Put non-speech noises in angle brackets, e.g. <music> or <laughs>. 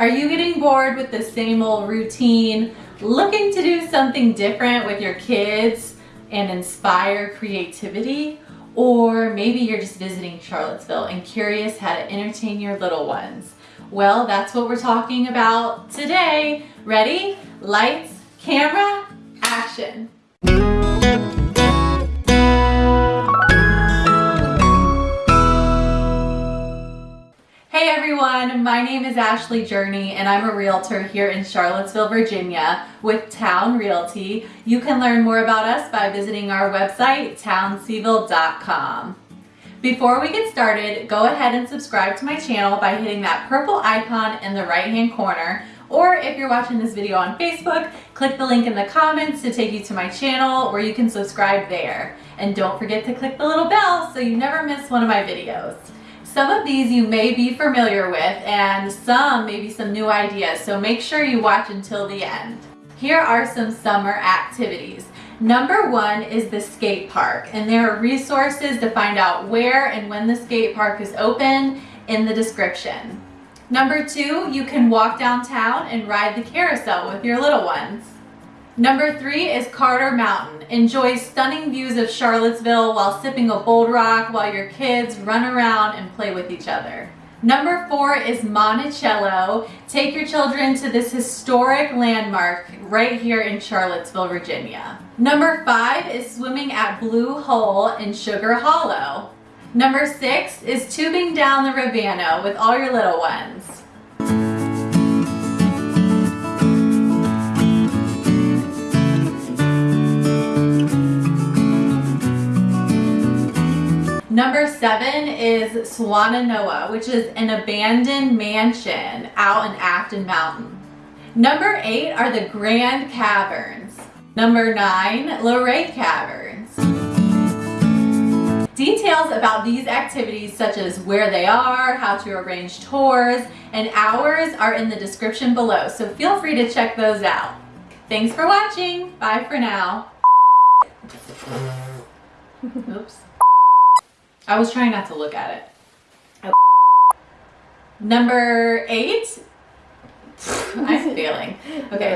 Are you getting bored with the same old routine, looking to do something different with your kids and inspire creativity? Or maybe you're just visiting Charlottesville and curious how to entertain your little ones. Well, that's what we're talking about today. Ready? Lights, camera, action. Everyone, my name is Ashley Journey and I'm a realtor here in Charlottesville, Virginia with Town Realty. You can learn more about us by visiting our website, townseville.com. Before we get started, go ahead and subscribe to my channel by hitting that purple icon in the right hand corner or if you're watching this video on Facebook, click the link in the comments to take you to my channel where you can subscribe there. And don't forget to click the little bell so you never miss one of my videos. Some of these you may be familiar with and some maybe some new ideas, so make sure you watch until the end. Here are some summer activities. Number one is the skate park and there are resources to find out where and when the skate park is open in the description. Number two, you can walk downtown and ride the carousel with your little ones. Number three is Carter Mountain. Enjoy stunning views of Charlottesville while sipping a bold rock while your kids run around and play with each other. Number four is Monticello. Take your children to this historic landmark right here in Charlottesville, Virginia. Number five is swimming at Blue Hole in Sugar Hollow. Number six is tubing down the Rivanna with all your little ones. Number seven is Swannanoa, which is an abandoned mansion out in Afton Mountain. Number eight are the Grand Caverns. Number nine, Luray Caverns. Details about these activities such as where they are, how to arrange tours, and hours are in the description below, so feel free to check those out. Thanks for watching. Bye for now. <laughs> Oops. I was trying not to look at it. Number eight. <laughs> I'm failing. Okay.